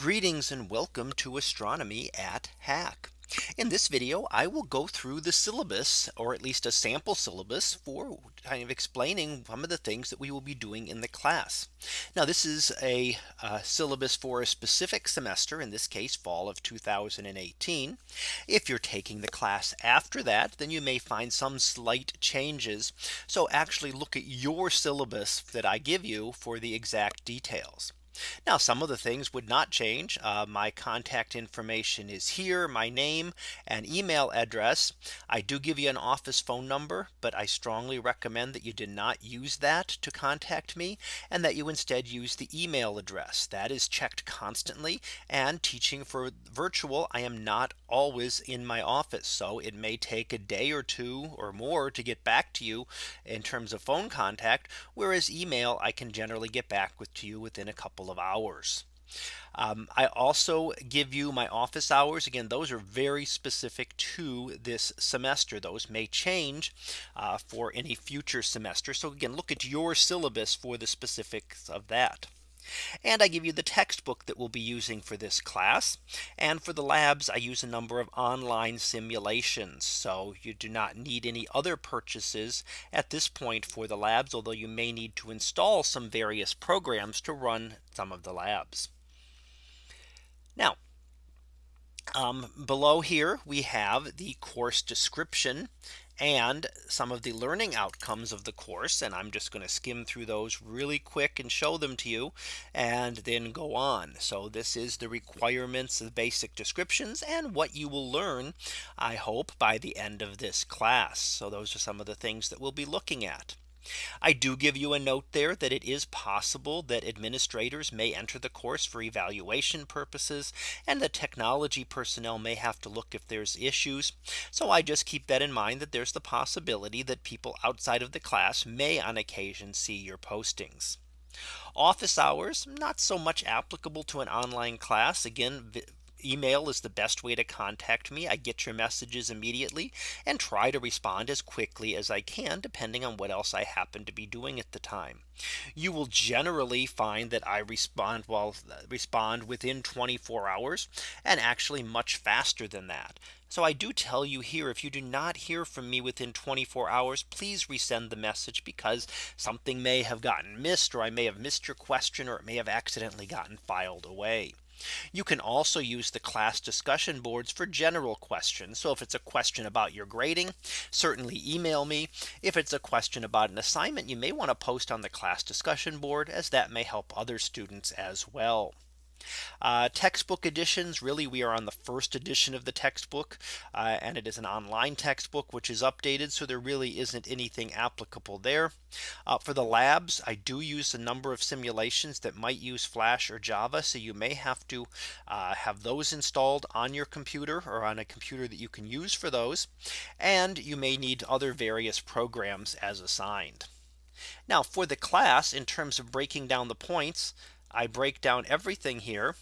Greetings and welcome to astronomy at HACC. In this video, I will go through the syllabus or at least a sample syllabus for kind of explaining some of the things that we will be doing in the class. Now this is a syllabus for a specific semester in this case fall of 2018. If you're taking the class after that, then you may find some slight changes. So actually look at your syllabus that I give you for the exact details. Now some of the things would not change. Uh, my contact information is here, my name and email address. I do give you an office phone number, but I strongly recommend that you do not use that to contact me and that you instead use the email address that is checked constantly and teaching for virtual. I am not always in my office. So it may take a day or two or more to get back to you in terms of phone contact. Whereas email I can generally get back with to you within a couple couple of hours. Um, I also give you my office hours. Again, those are very specific to this semester. Those may change uh, for any future semester. So again, look at your syllabus for the specifics of that. And I give you the textbook that we'll be using for this class. And for the labs, I use a number of online simulations. So you do not need any other purchases at this point for the labs, although you may need to install some various programs to run some of the labs. Now, um, below here we have the course description and some of the learning outcomes of the course. And I'm just going to skim through those really quick and show them to you and then go on. So this is the requirements, the basic descriptions and what you will learn, I hope by the end of this class. So those are some of the things that we'll be looking at. I do give you a note there that it is possible that administrators may enter the course for evaluation purposes and the technology personnel may have to look if there's issues. So I just keep that in mind that there's the possibility that people outside of the class may on occasion see your postings. Office hours not so much applicable to an online class again email is the best way to contact me. I get your messages immediately and try to respond as quickly as I can depending on what else I happen to be doing at the time. You will generally find that I respond well respond within 24 hours and actually much faster than that. So I do tell you here if you do not hear from me within 24 hours please resend the message because something may have gotten missed or I may have missed your question or it may have accidentally gotten filed away. You can also use the class discussion boards for general questions. So if it's a question about your grading, certainly email me. If it's a question about an assignment, you may want to post on the class discussion board as that may help other students as well. Uh, textbook editions really we are on the first edition of the textbook uh, and it is an online textbook which is updated so there really isn't anything applicable there uh, for the labs I do use a number of simulations that might use flash or Java so you may have to uh, have those installed on your computer or on a computer that you can use for those and you may need other various programs as assigned. Now for the class in terms of breaking down the points I break down everything here.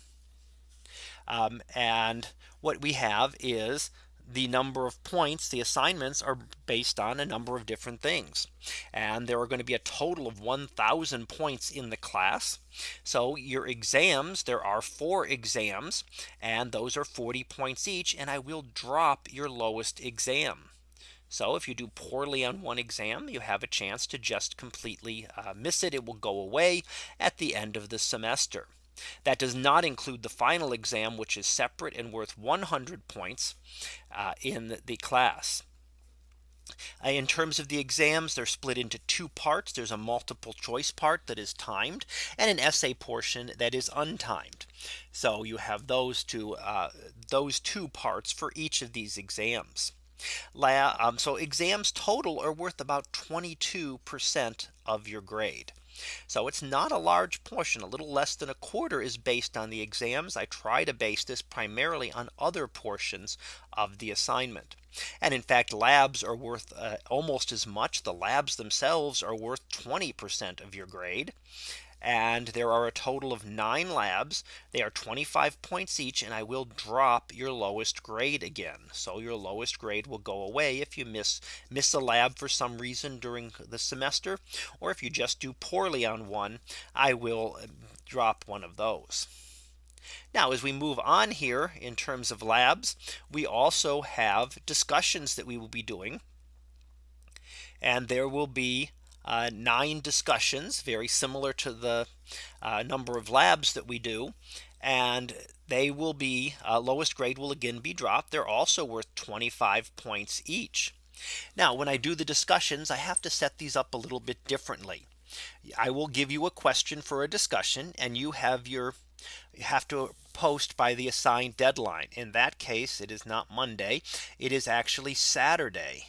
Um, and what we have is the number of points the assignments are based on a number of different things and there are going to be a total of 1000 points in the class so your exams there are four exams and those are 40 points each and I will drop your lowest exam so if you do poorly on one exam, you have a chance to just completely uh, miss it. It will go away at the end of the semester. That does not include the final exam, which is separate and worth 100 points uh, in the class. Uh, in terms of the exams, they're split into two parts. There's a multiple choice part that is timed and an essay portion that is untimed. So you have those two uh, those two parts for each of these exams. Um, so exams total are worth about 22% of your grade. So it's not a large portion a little less than a quarter is based on the exams. I try to base this primarily on other portions of the assignment. And in fact, labs are worth uh, almost as much. The labs themselves are worth 20% of your grade and there are a total of nine labs. They are 25 points each and I will drop your lowest grade again. So your lowest grade will go away if you miss miss a lab for some reason during the semester or if you just do poorly on one I will uh, drop one of those. Now as we move on here in terms of labs, we also have discussions that we will be doing. And there will be uh, nine discussions very similar to the uh, number of labs that we do. And they will be uh, lowest grade will again be dropped. They're also worth 25 points each. Now when I do the discussions, I have to set these up a little bit differently. I will give you a question for a discussion and you have your you have to post by the assigned deadline. In that case, it is not Monday. It is actually Saturday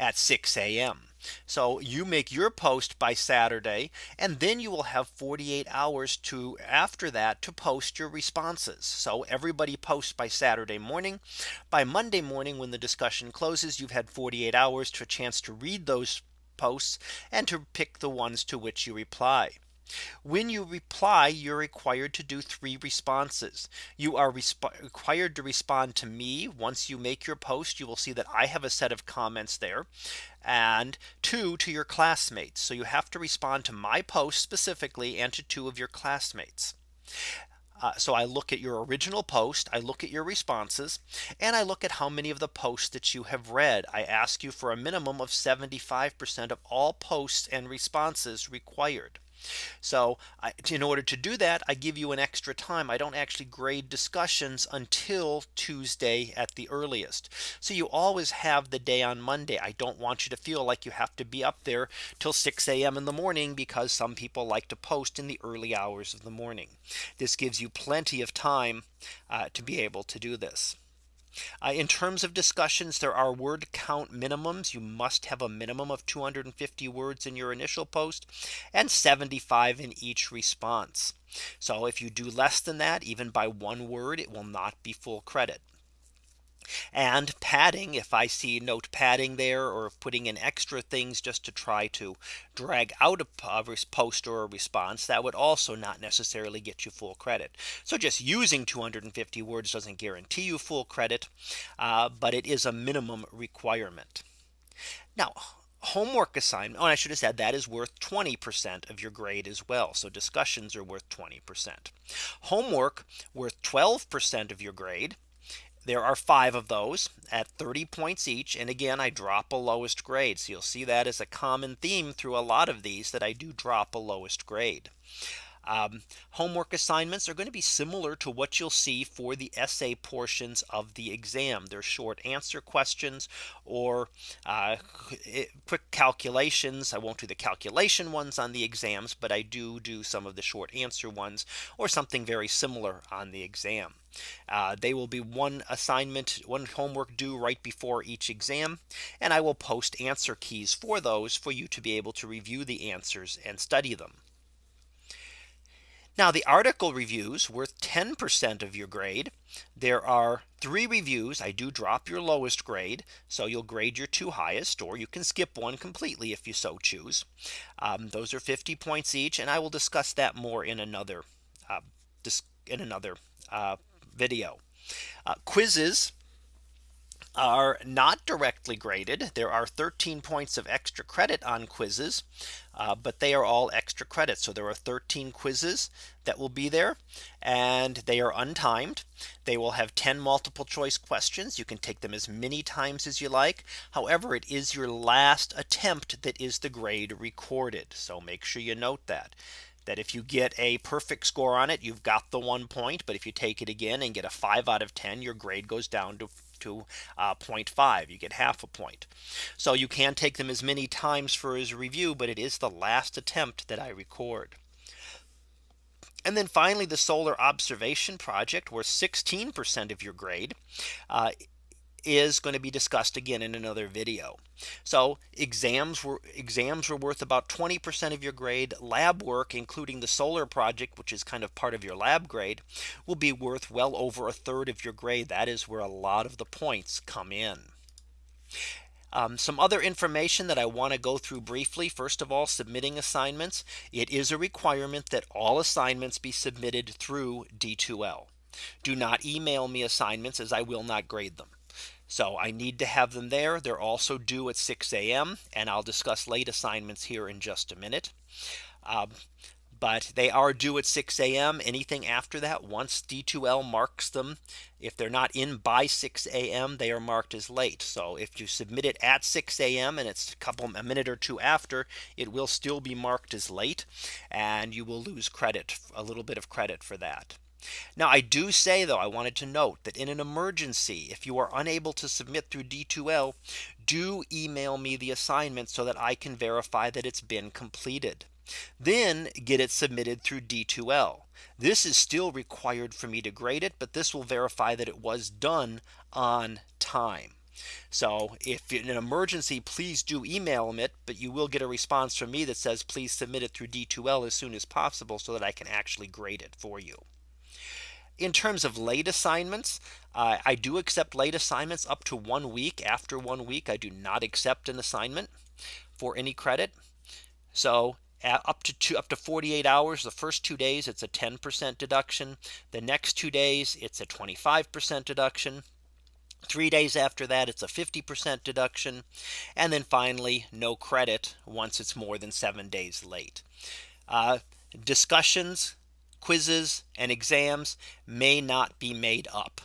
at 6 a.m. So you make your post by Saturday and then you will have 48 hours to after that to post your responses. So everybody posts by Saturday morning. By Monday morning when the discussion closes, you've had 48 hours to a chance to read those posts and to pick the ones to which you reply. When you reply, you're required to do three responses. You are required to respond to me. Once you make your post, you will see that I have a set of comments there and two to your classmates. So you have to respond to my post specifically and to two of your classmates. Uh, so I look at your original post, I look at your responses, and I look at how many of the posts that you have read. I ask you for a minimum of 75% of all posts and responses required. So I, in order to do that, I give you an extra time. I don't actually grade discussions until Tuesday at the earliest. So you always have the day on Monday. I don't want you to feel like you have to be up there till 6 a.m. in the morning because some people like to post in the early hours of the morning. This gives you plenty of time uh, to be able to do this. Uh, in terms of discussions, there are word count minimums. You must have a minimum of 250 words in your initial post and 75 in each response. So if you do less than that, even by one word, it will not be full credit. And padding if I see note padding there or putting in extra things just to try to drag out a post or a response that would also not necessarily get you full credit. So just using 250 words doesn't guarantee you full credit, uh, but it is a minimum requirement. Now homework assignment. Oh, I should have said that is worth 20% of your grade as well. So discussions are worth 20%. Homework worth 12% of your grade. There are five of those at 30 points each. And again, I drop a lowest grade. So you'll see that as a common theme through a lot of these that I do drop a lowest grade. Um, homework assignments are going to be similar to what you'll see for the essay portions of the exam. They're short answer questions or uh, quick calculations. I won't do the calculation ones on the exams, but I do do some of the short answer ones or something very similar on the exam. Uh, they will be one assignment, one homework due right before each exam. And I will post answer keys for those for you to be able to review the answers and study them. Now the article reviews worth 10% of your grade. There are three reviews. I do drop your lowest grade. So you'll grade your two highest or you can skip one completely if you so choose. Um, those are 50 points each. And I will discuss that more in another uh, in another uh, video. Uh, quizzes are not directly graded. There are 13 points of extra credit on quizzes, uh, but they are all extra credit. So there are 13 quizzes that will be there and they are untimed. They will have 10 multiple choice questions. You can take them as many times as you like. However, it is your last attempt that is the grade recorded. So make sure you note that that if you get a perfect score on it, you've got the one point. But if you take it again and get a five out of 10, your grade goes down to to uh, 0.5 you get half a point. So you can take them as many times for his review, but it is the last attempt that I record. And then finally, the solar observation project where 16% of your grade uh, is going to be discussed again in another video. So exams were exams were worth about 20% of your grade lab work, including the solar project, which is kind of part of your lab grade, will be worth well over a third of your grade. That is where a lot of the points come in. Um, some other information that I want to go through briefly. First of all, submitting assignments. It is a requirement that all assignments be submitted through D2L. Do not email me assignments as I will not grade them. So I need to have them there. They're also due at 6 a.m. and I'll discuss late assignments here in just a minute. Um, but they are due at 6 a.m. Anything after that, once D2L marks them, if they're not in by 6 a.m. they are marked as late. So if you submit it at 6 a.m. and it's a couple a minute or two after, it will still be marked as late and you will lose credit a little bit of credit for that. Now I do say though I wanted to note that in an emergency if you are unable to submit through D2L do email me the assignment so that I can verify that it's been completed. Then get it submitted through D2L. This is still required for me to grade it, but this will verify that it was done on time. So if in an emergency, please do email it, but you will get a response from me that says please submit it through D2L as soon as possible so that I can actually grade it for you. In terms of late assignments, uh, I do accept late assignments up to one week after one week. I do not accept an assignment for any credit. So up to two up to 48 hours the first two days it's a 10% deduction the next two days it's a 25% deduction three days after that it's a 50% deduction and then finally no credit once it's more than seven days late uh, discussions quizzes and exams may not be made up.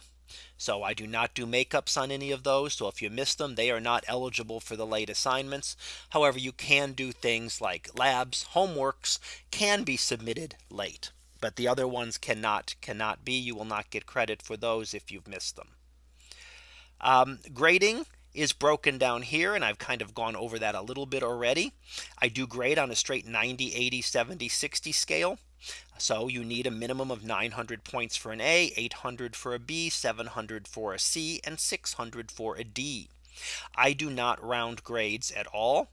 So I do not do makeups on any of those. So if you miss them, they are not eligible for the late assignments. However, you can do things like labs, homeworks can be submitted late. But the other ones cannot cannot be. You will not get credit for those if you've missed them. Um, grading is broken down here and I've kind of gone over that a little bit already. I do grade on a straight 90 80 70 60 scale. So you need a minimum of 900 points for an A, 800 for a B, 700 for a C, and 600 for a D. I do not round grades at all.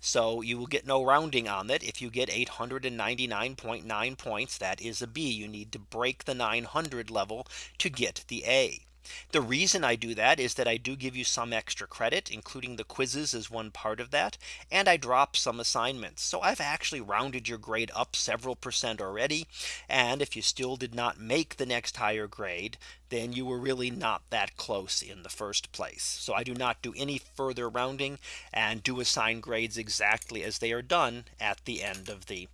So you will get no rounding on that. If you get 899.9 points, that is a B. You need to break the 900 level to get the A. The reason I do that is that I do give you some extra credit, including the quizzes as one part of that. And I drop some assignments. So I've actually rounded your grade up several percent already. And if you still did not make the next higher grade, then you were really not that close in the first place. So I do not do any further rounding and do assign grades exactly as they are done at the end of the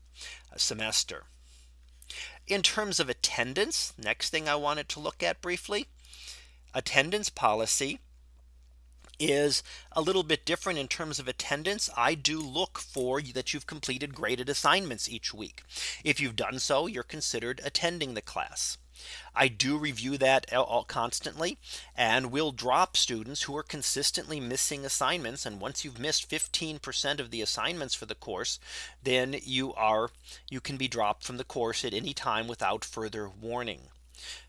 uh, semester. In terms of attendance, next thing I wanted to look at briefly attendance policy is a little bit different in terms of attendance. I do look for that you've completed graded assignments each week. If you've done so, you're considered attending the class. I do review that constantly and will drop students who are consistently missing assignments. And once you've missed 15% of the assignments for the course, then you are you can be dropped from the course at any time without further warning.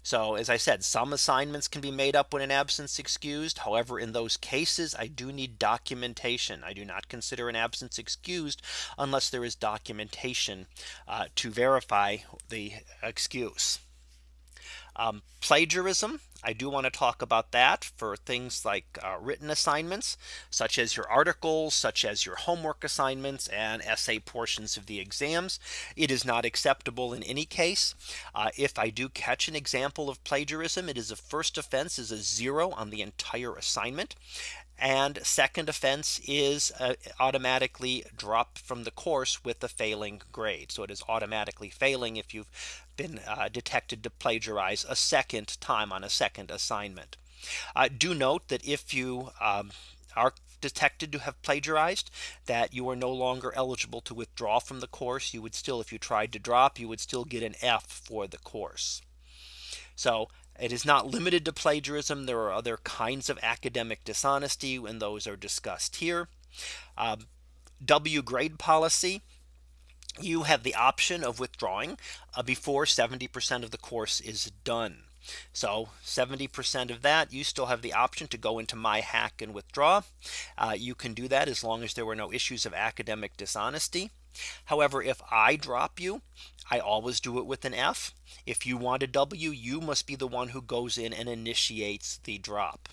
So as I said, some assignments can be made up when an absence excused. However, in those cases, I do need documentation. I do not consider an absence excused unless there is documentation uh, to verify the excuse. Um, plagiarism. I do want to talk about that for things like uh, written assignments, such as your articles, such as your homework assignments and essay portions of the exams. It is not acceptable in any case. Uh, if I do catch an example of plagiarism, it is a first offense is a zero on the entire assignment. And second offense is uh, automatically dropped from the course with the failing grade. So it is automatically failing if you've been uh, detected to plagiarize a second time on a second assignment. Uh, do note that if you um, are detected to have plagiarized that you are no longer eligible to withdraw from the course you would still if you tried to drop you would still get an F for the course. So it is not limited to plagiarism. There are other kinds of academic dishonesty and those are discussed here. Um, W grade policy you have the option of withdrawing uh, before 70% of the course is done. So 70% of that you still have the option to go into my HACC and withdraw. Uh, you can do that as long as there were no issues of academic dishonesty. However, if I drop you, I always do it with an F. If you want a W, you must be the one who goes in and initiates the drop.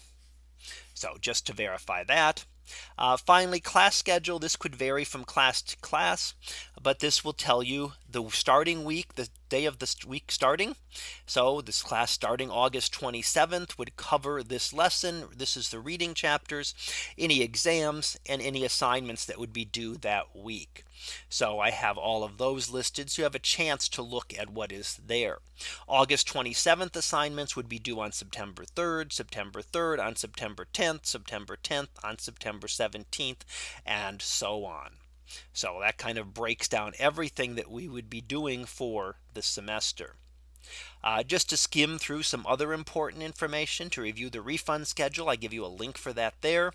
So just to verify that. Uh, finally, class schedule. This could vary from class to class, but this will tell you the starting week, the day of this week starting. So this class starting August 27th would cover this lesson. This is the reading chapters, any exams and any assignments that would be due that week. So I have all of those listed. So you have a chance to look at what is there. August 27th assignments would be due on September 3rd, September 3rd on September 10th, September 10th on September 17th, and so on. So that kind of breaks down everything that we would be doing for the semester. Uh, just to skim through some other important information to review the refund schedule. I give you a link for that there.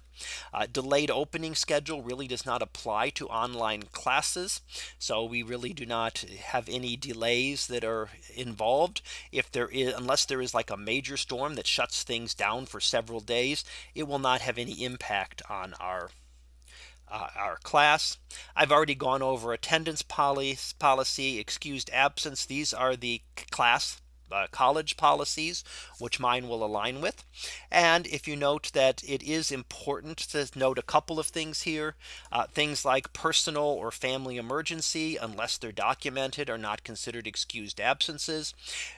Uh, delayed opening schedule really does not apply to online classes. So we really do not have any delays that are involved. If there is unless there is like a major storm that shuts things down for several days, it will not have any impact on our uh, our class. I've already gone over attendance policy, policy, excused absence. These are the class uh, college policies, which mine will align with. And if you note that it is important to note a couple of things here, uh, things like personal or family emergency, unless they're documented are not considered excused absences.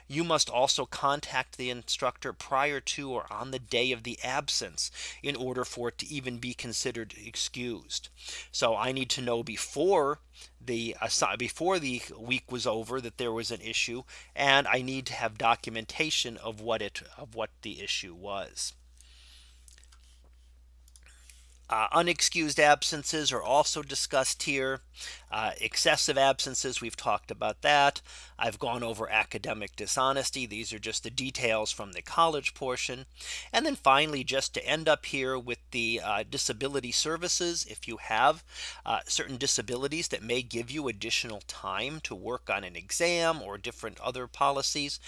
You must also contact the instructor prior to or on the day of the absence in order for it to even be considered excused. So I need to know before the uh, before the week was over that there was an issue and I need to have documentation of what it of what the issue was. Uh, unexcused absences are also discussed here. Uh, excessive absences, we've talked about that. I've gone over academic dishonesty. These are just the details from the college portion. And then finally, just to end up here with the uh, disability services, if you have uh, certain disabilities that may give you additional time to work on an exam or different other policies.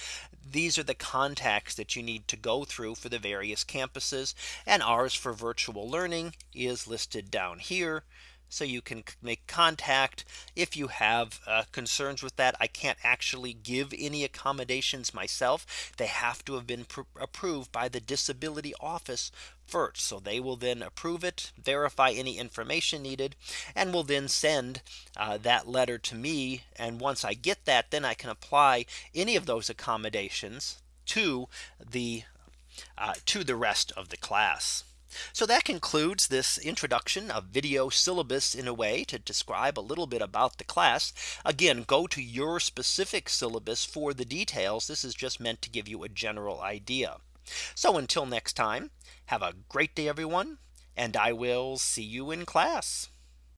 These are the contacts that you need to go through for the various campuses and ours for virtual learning is listed down here. So you can make contact if you have uh, concerns with that. I can't actually give any accommodations myself. They have to have been approved by the disability office first. So they will then approve it, verify any information needed, and will then send uh, that letter to me. And once I get that, then I can apply any of those accommodations to the uh, to the rest of the class. So that concludes this introduction of video syllabus in a way to describe a little bit about the class. Again, go to your specific syllabus for the details. This is just meant to give you a general idea. So until next time, have a great day, everyone, and I will see you in class.